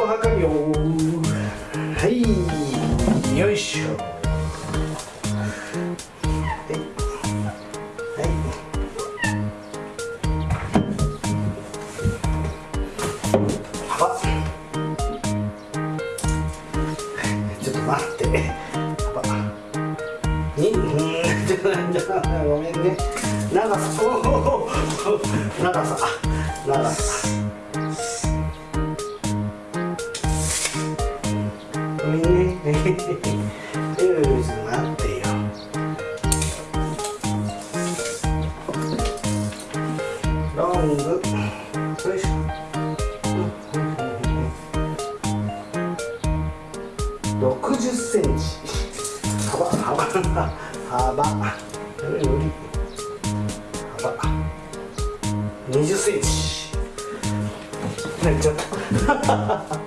寸法測るよはい。よい。しょはい。幅ちょっと待って幅にうんちょっとごめんね長さ長さ長さングよいしょ60センチ。幅幅。幅。幅20センチ。泣いちゃった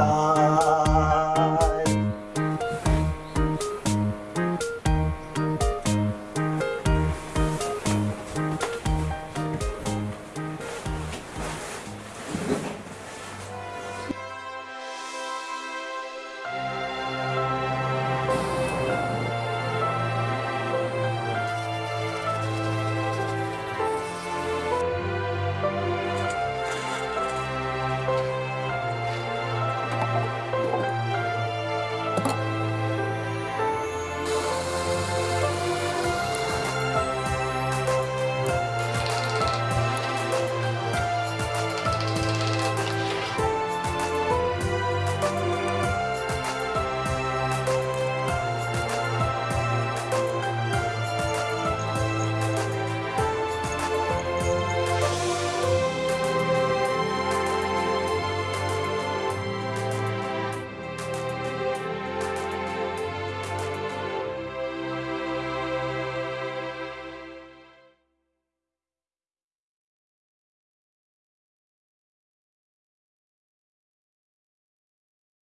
Ah.